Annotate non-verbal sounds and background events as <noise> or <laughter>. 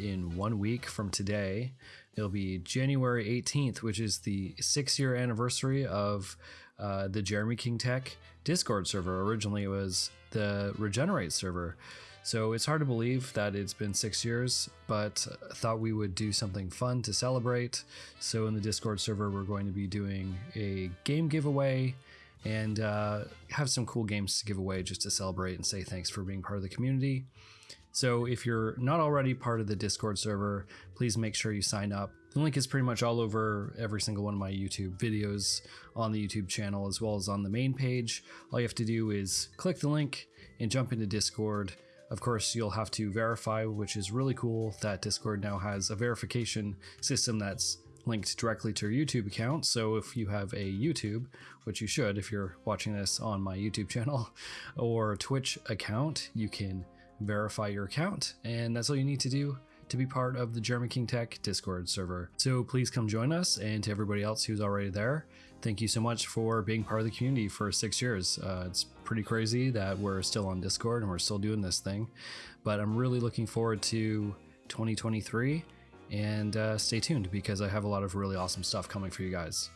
in one week from today. It'll be January 18th, which is the six year anniversary of uh, the Jeremy King Tech Discord server. Originally, it was the Regenerate server. So it's hard to believe that it's been six years, but thought we would do something fun to celebrate. So in the Discord server, we're going to be doing a game giveaway and uh, have some cool games to give away just to celebrate and say thanks for being part of the community. So if you're not already part of the Discord server, please make sure you sign up. The link is pretty much all over every single one of my YouTube videos on the YouTube channel as well as on the main page. All you have to do is click the link and jump into Discord. Of course, you'll have to verify, which is really cool that Discord now has a verification system that's linked directly to your YouTube account. So if you have a YouTube, which you should if you're watching this on my YouTube <laughs> channel or Twitch account, you can verify your account. And that's all you need to do to be part of the Jeremy King Tech Discord server. So please come join us. And to everybody else who's already there, thank you so much for being part of the community for six years. Uh, it's pretty crazy that we're still on Discord and we're still doing this thing. But I'm really looking forward to 2023 and uh, stay tuned because I have a lot of really awesome stuff coming for you guys.